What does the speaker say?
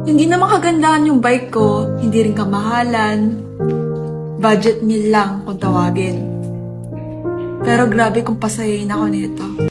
Hindi na makagandahan yung bike ko, hindi rin kamahalan. Budget meal lang kung tawagin. Pero grabe kung pasayain ako nito.